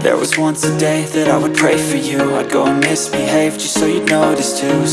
There was once a day that I would pray for you. I'd go and misbehave just so you'd notice too.